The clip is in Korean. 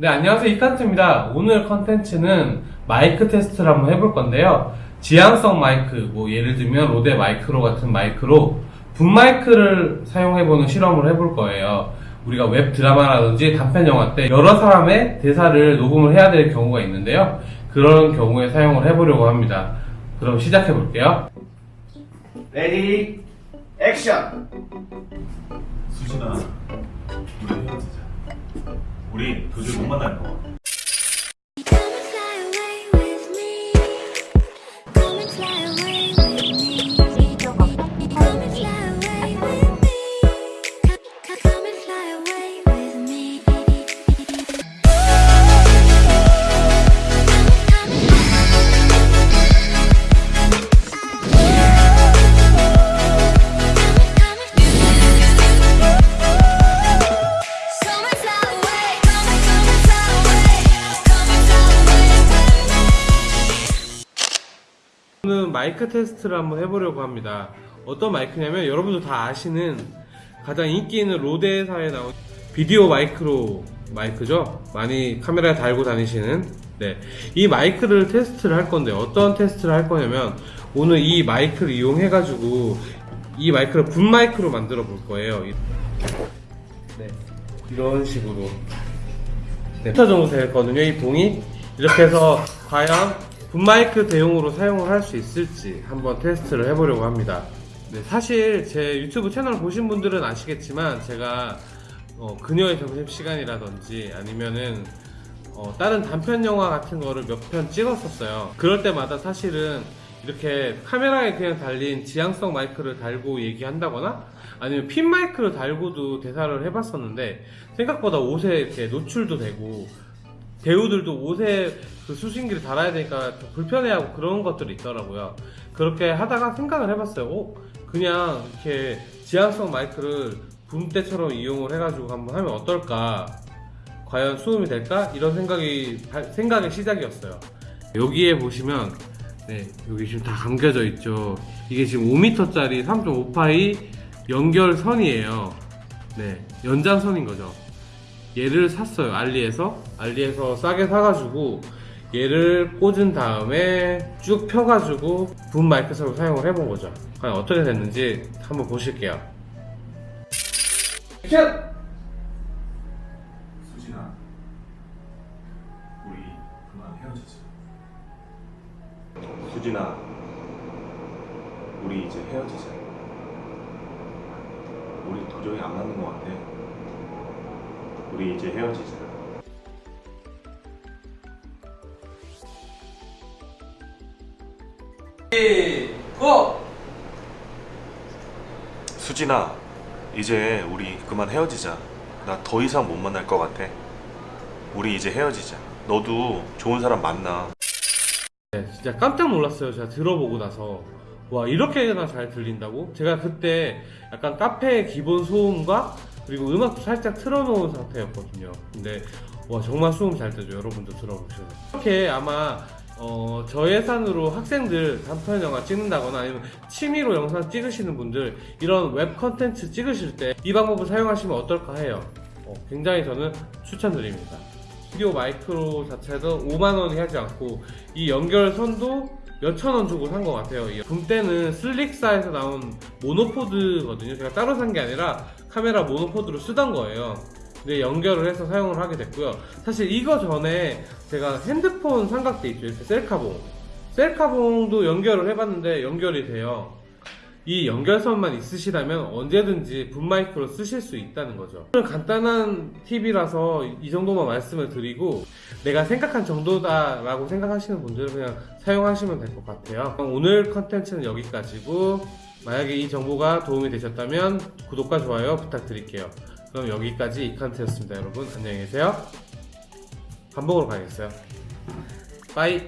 네, 안녕하세요. 이칸트입니다. 오늘 컨텐츠는 마이크 테스트를 한번 해볼 건데요. 지향성 마이크, 뭐 예를 들면 로데 마이크로 같은 마이크로 붐 마이크를 사용해보는 실험을 해볼 거예요. 우리가 웹 드라마라든지 단편 영화 때 여러 사람의 대사를 녹음을 해야 될 경우가 있는데요. 그런 경우에 사용을 해보려고 합니다. 그럼 시작해 볼게요. 레디 액션 수진아. 우리 도저히 못 만날 것 같아. Come and fly away with me. Come and fly away 오늘 마이크 테스트를 한번 해보려고 합니다. 어떤 마이크냐면 여러분도 다 아시는 가장 인기 있는 로데사에 나온 비디오 마이크로 마이크죠. 많이 카메라에 달고 다니시는 네. 이 마이크를 테스트를 할 건데 어떤 테스트를 할 거냐면 오늘 이 마이크를 이용해 가지고 이 마이크를 붐 마이크로 만들어 볼 거예요. 이- 네. 이런 식으로 네, 10m 정도 되거든요, 이 봉이. 이렇게 해서 과연 붐마이크 대용으로 사용을 할 수 있을지 한번 테스트를 해보려고 합니다. 네, 사실 제 유튜브 채널 보신 분들은 아시겠지만 제가 어, 그녀의 점심시간이라든지 아니면은 어, 다른 단편 영화 같은 거를 몇 편 찍었었어요. 그럴 때마다 사실은 이렇게 카메라에 그냥 달린 지향성 마이크를 달고 얘기한다거나 아니면 핀 마이크를 달고도 대사를 해봤었는데 생각보다 옷에 이렇게 노출도 되고 배우들도 옷에 그 수신기를 달아야 되니까 좀 불편해하고 그런 것들이 있더라고요. 그렇게 하다가 생각을 해봤어요. 어, 그냥 이렇게 지향성 마이크를 붐대처럼 이용을 해가지고 한번 하면 어떨까? 과연 수음이 될까? 이런 생각이 발- 생각의 시작이었어요. 여기에 보시면 네, 여기 지금 다 감겨져 있죠. 이게 지금 5m짜리 3.5파이 연결선이에요. 네, 연장선인 거죠. 얘를 샀어요. 알리에서. 알리에서 싸게 사가지고 얘를 꽂은 다음에 쭉 펴가지고 붐 마이크처럼 사용을 해본 거죠. 과연 어떻게 됐는지 한번 보실게요. 액션! 수진아, 우리 그만 헤어지자. 수진아, 우리 이제 헤어지자. 우리 도저히 안 맞는 것 같아. 우리 이제 헤어지자. 고! 수진아, 이제 우리 그만 헤어지자. 나 더 이상 못 만날 것 같아. 우리 이제 헤어지자. 너도 좋은 사람 만나. 네, 진짜 깜짝 놀랐어요. 제가 들어보고 나서. 와, 이렇게나 잘 들린다고? 제가 그때 약간 카페의 기본 소음과 그리고 음악도 살짝 틀어놓은 상태였거든요. 근데, 와, 정말 수음 잘 되죠. 여러분도 들어보셔서. 이렇게 아마, 어, 저 예산으로 학생들 단편 영화 찍는다거나 아니면 취미로 영상 찍으시는 분들 이런 웹 컨텐츠 찍으실 때 이 방법을 사용하시면 어떨까 해요. 어, 굉장히 저는 추천드립니다. 비디오 마이크로 자체도 5만원이 하지 않고 이 연결선도 몇천원 주고 산 것 같아요 이붐 때는 슬릭사에서 나온 모노포드거든요 제가 따로 산 게 아니라 카메라 모노포드로 쓰던 거예요. 근데 연결을 해서 사용을 하게 됐고요. 사실 이거 전에 제가 핸드폰 삼각대 있죠. 이렇게 셀카봉. 셀카봉도 연결을 해봤는데 연결이 돼요. 이 연결선만 있으시다면 언제든지 붐마이크로 쓰실 수 있다는 거죠. 간단한 팁이라서 이 정도만 말씀을 드리고 내가 생각한 정도다 라고 생각하시는 분들은 그냥 사용하시면 될 것 같아요. 오늘 컨텐츠는 여기까지고 만약에 이 정보가 도움이 되셨다면 구독과 좋아요 부탁드릴게요. 그럼 여기까지 이칸트였습니다 여러분 안녕히 계세요. 밥 먹으러 가야겠어요. 빠이